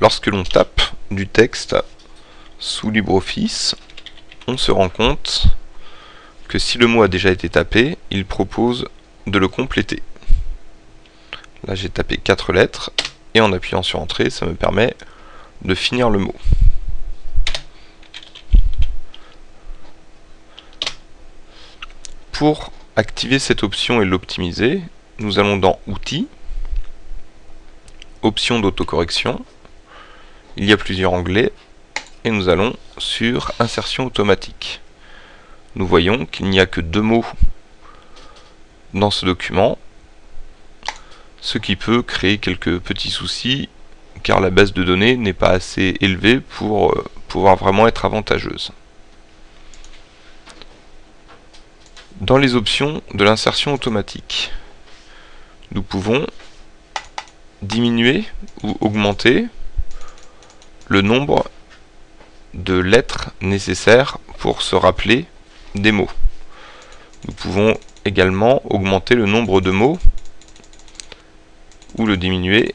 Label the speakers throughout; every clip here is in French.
Speaker 1: lorsque l'on tape du texte sous LibreOffice, on se rend compte que si le mot a déjà été tapé, il propose de le compléter. Là j'ai tapé 4 lettres, et en appuyant sur Entrée, ça me permet de finir le mot. Pour activer cette option et l'optimiser, nous allons dans Outils, Options d'autocorrection, il y a plusieurs onglets, et nous allons sur Insertion automatique. Nous voyons qu'il n'y a que deux mots dans ce document, ce qui peut créer quelques petits soucis, car la base de données n'est pas assez élevée pour euh, pouvoir vraiment être avantageuse. Dans les options de l'insertion automatique, nous pouvons diminuer ou augmenter le nombre de lettres nécessaires pour se rappeler des mots. Nous pouvons également augmenter le nombre de mots ou le diminuer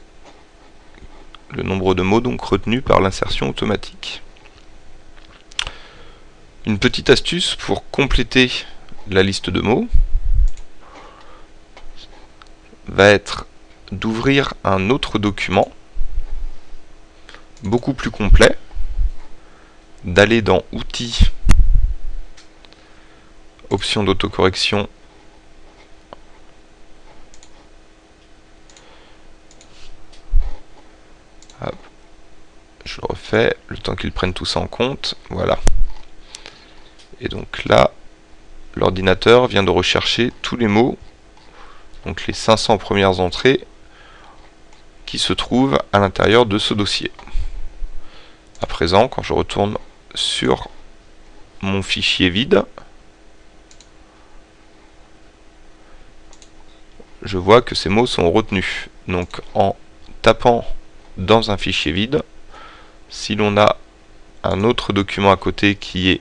Speaker 1: le nombre de mots donc retenus par l'insertion automatique. Une petite astuce pour compléter la liste de mots va être d'ouvrir un autre document beaucoup plus complet, d'aller dans Outils, Options d'autocorrection je le refais, le temps qu'ils prennent tout ça en compte, voilà. Et donc là, l'ordinateur vient de rechercher tous les mots, donc les 500 premières entrées qui se trouvent à l'intérieur de ce dossier. À présent, quand je retourne sur mon fichier vide, je vois que ces mots sont retenus. Donc en tapant dans un fichier vide, si l'on a un autre document à côté qui est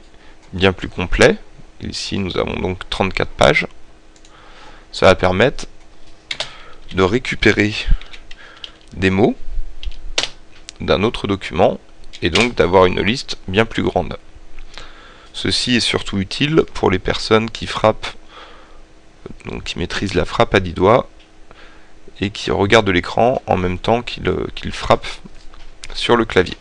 Speaker 1: bien plus complet, ici nous avons donc 34 pages, ça va permettre de récupérer des mots d'un autre document et donc d'avoir une liste bien plus grande. Ceci est surtout utile pour les personnes qui frappent, donc qui maîtrisent la frappe à 10 doigts et qui regardent l'écran en même temps qu'ils frappent sur le clavier.